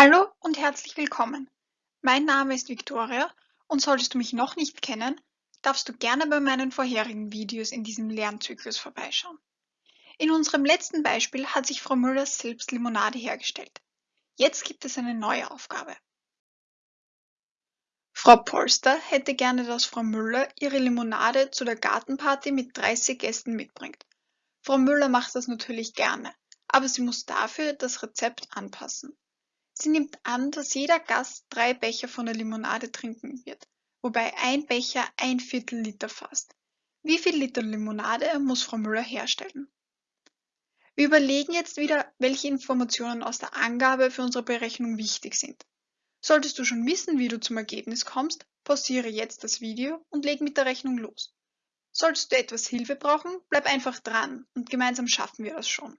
Hallo und herzlich willkommen. Mein Name ist Viktoria und solltest du mich noch nicht kennen, darfst du gerne bei meinen vorherigen Videos in diesem Lernzyklus vorbeischauen. In unserem letzten Beispiel hat sich Frau Müller selbst Limonade hergestellt. Jetzt gibt es eine neue Aufgabe. Frau Polster hätte gerne, dass Frau Müller ihre Limonade zu der Gartenparty mit 30 Gästen mitbringt. Frau Müller macht das natürlich gerne, aber sie muss dafür das Rezept anpassen. Sie nimmt an, dass jeder Gast drei Becher von der Limonade trinken wird, wobei ein Becher ein Viertel Liter fasst. Wie viel Liter Limonade muss Frau Müller herstellen? Wir überlegen jetzt wieder, welche Informationen aus der Angabe für unsere Berechnung wichtig sind. Solltest du schon wissen, wie du zum Ergebnis kommst, pausiere jetzt das Video und leg mit der Rechnung los. Solltest du etwas Hilfe brauchen, bleib einfach dran und gemeinsam schaffen wir das schon.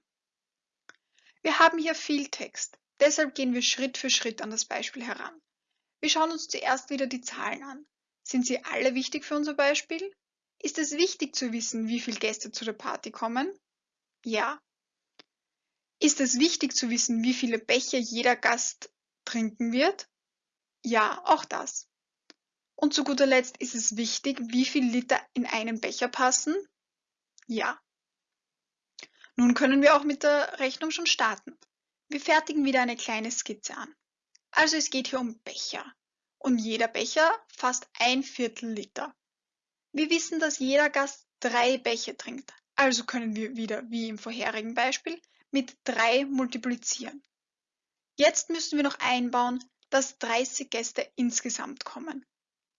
Wir haben hier viel Text. Deshalb gehen wir Schritt für Schritt an das Beispiel heran. Wir schauen uns zuerst wieder die Zahlen an. Sind sie alle wichtig für unser Beispiel? Ist es wichtig zu wissen, wie viele Gäste zu der Party kommen? Ja. Ist es wichtig zu wissen, wie viele Becher jeder Gast trinken wird? Ja, auch das. Und zu guter Letzt ist es wichtig, wie viel Liter in einen Becher passen? Ja. Nun können wir auch mit der Rechnung schon starten. Wir fertigen wieder eine kleine Skizze an. Also es geht hier um Becher. Und jeder Becher fasst ein Viertel Liter. Wir wissen, dass jeder Gast drei Becher trinkt. Also können wir wieder, wie im vorherigen Beispiel, mit drei multiplizieren. Jetzt müssen wir noch einbauen, dass 30 Gäste insgesamt kommen.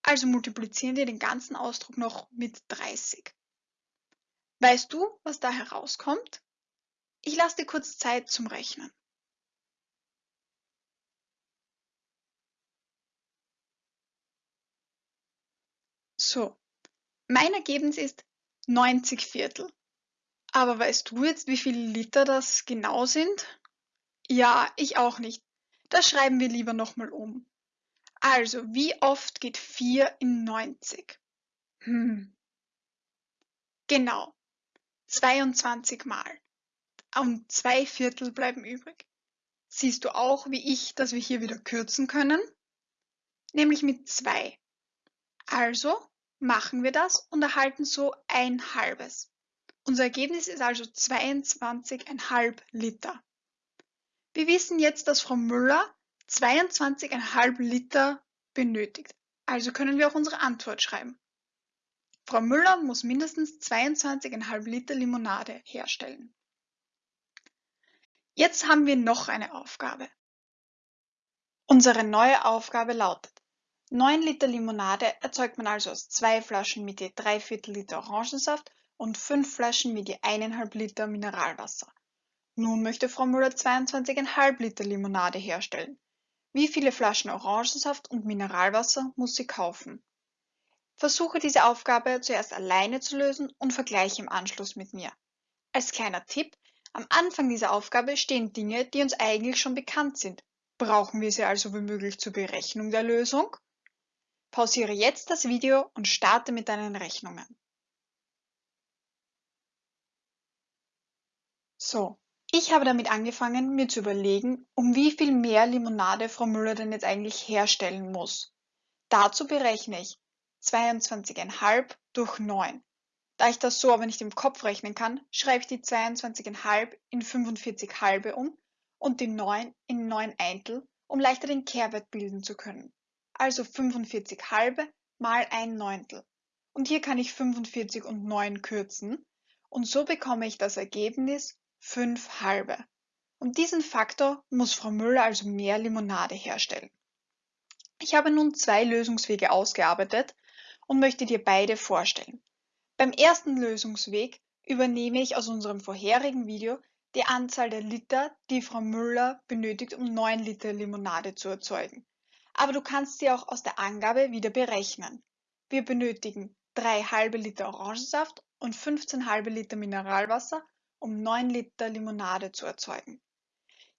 Also multiplizieren wir den ganzen Ausdruck noch mit 30. Weißt du, was da herauskommt? Ich lasse dir kurz Zeit zum Rechnen. So, mein Ergebnis ist 90 Viertel. Aber weißt du jetzt, wie viele Liter das genau sind? Ja, ich auch nicht. Das schreiben wir lieber nochmal um. Also, wie oft geht 4 in 90? Hm. Genau, 22 Mal. Und zwei Viertel bleiben übrig. Siehst du auch, wie ich, dass wir hier wieder kürzen können? Nämlich mit 2. Also machen wir das und erhalten so ein halbes. Unser Ergebnis ist also 22,5 Liter. Wir wissen jetzt, dass Frau Müller 22,5 Liter benötigt. Also können wir auch unsere Antwort schreiben. Frau Müller muss mindestens 22,5 Liter Limonade herstellen. Jetzt haben wir noch eine Aufgabe. Unsere neue Aufgabe lautet, 9 Liter Limonade erzeugt man also aus zwei Flaschen mit je 3 Viertel Liter Orangensaft und 5 Flaschen mit je 1,5 Liter Mineralwasser. Nun möchte Frau Müller 22,5 Liter Limonade herstellen. Wie viele Flaschen Orangensaft und Mineralwasser muss sie kaufen? Versuche diese Aufgabe zuerst alleine zu lösen und vergleiche im Anschluss mit mir. Als kleiner Tipp, am Anfang dieser Aufgabe stehen Dinge, die uns eigentlich schon bekannt sind. Brauchen wir sie also womöglich zur Berechnung der Lösung? Pausiere jetzt das Video und starte mit deinen Rechnungen. So, ich habe damit angefangen, mir zu überlegen, um wie viel mehr Limonade Frau Müller denn jetzt eigentlich herstellen muss. Dazu berechne ich 22,5 durch 9. Da ich das so aber nicht im Kopf rechnen kann, schreibe ich die 22,5 in 45 halbe um und die 9 in 9 Eintel, um leichter den Kehrwert bilden zu können also 45 halbe mal ein Neuntel. Und hier kann ich 45 und 9 kürzen und so bekomme ich das Ergebnis 5 halbe. Und diesen Faktor muss Frau Müller also mehr Limonade herstellen. Ich habe nun zwei Lösungswege ausgearbeitet und möchte dir beide vorstellen. Beim ersten Lösungsweg übernehme ich aus unserem vorherigen Video die Anzahl der Liter, die Frau Müller benötigt, um 9 Liter Limonade zu erzeugen aber du kannst sie auch aus der Angabe wieder berechnen. Wir benötigen 3 halbe Liter Orangensaft und 15 halbe Liter Mineralwasser, um 9 Liter Limonade zu erzeugen.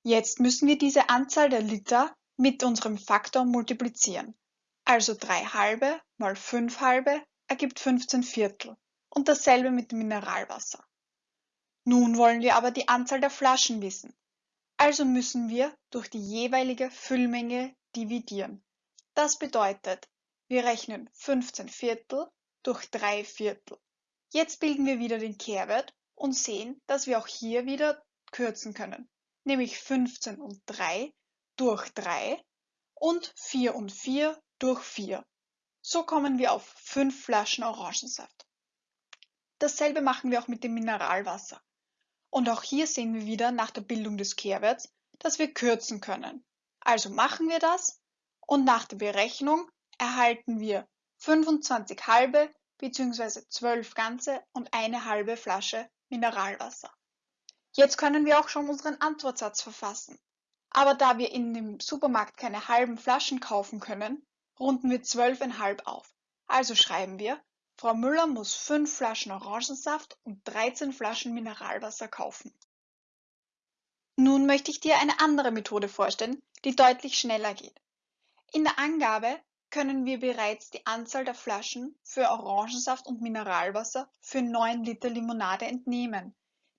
Jetzt müssen wir diese Anzahl der Liter mit unserem Faktor multiplizieren. Also 3 halbe mal 5 halbe ergibt 15 Viertel und dasselbe mit Mineralwasser. Nun wollen wir aber die Anzahl der Flaschen wissen. Also müssen wir durch die jeweilige Füllmenge dividieren. Das bedeutet, wir rechnen 15 Viertel durch 3 Viertel. Jetzt bilden wir wieder den Kehrwert und sehen, dass wir auch hier wieder kürzen können, nämlich 15 und 3 durch 3 und 4 und 4 durch 4. So kommen wir auf 5 Flaschen Orangensaft. Dasselbe machen wir auch mit dem Mineralwasser. Und auch hier sehen wir wieder nach der Bildung des Kehrwerts, dass wir kürzen können. Also machen wir das und nach der Berechnung erhalten wir 25 halbe bzw. 12 ganze und eine halbe Flasche Mineralwasser. Jetzt können wir auch schon unseren Antwortsatz verfassen. Aber da wir in dem Supermarkt keine halben Flaschen kaufen können, runden wir 12,5 auf. Also schreiben wir Frau Müller muss fünf Flaschen Orangensaft und 13 Flaschen Mineralwasser kaufen. Nun möchte ich dir eine andere Methode vorstellen, die deutlich schneller geht. In der Angabe können wir bereits die Anzahl der Flaschen für Orangensaft und Mineralwasser für 9 Liter Limonade entnehmen.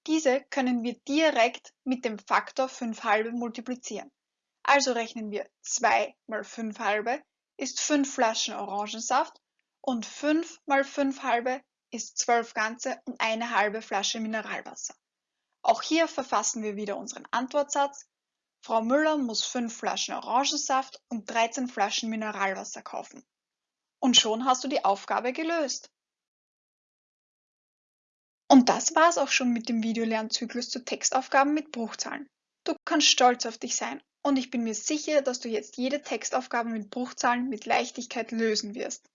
Diese können wir direkt mit dem Faktor 5 halbe multiplizieren. Also rechnen wir 2 mal 5 halbe ist 5 Flaschen Orangensaft und 5 mal 5 halbe ist 12 ganze und eine halbe Flasche Mineralwasser. Auch hier verfassen wir wieder unseren Antwortsatz. Frau Müller muss 5 Flaschen Orangensaft und 13 Flaschen Mineralwasser kaufen. Und schon hast du die Aufgabe gelöst. Und das war's auch schon mit dem Videolernzyklus zu Textaufgaben mit Bruchzahlen. Du kannst stolz auf dich sein und ich bin mir sicher, dass du jetzt jede Textaufgabe mit Bruchzahlen mit Leichtigkeit lösen wirst.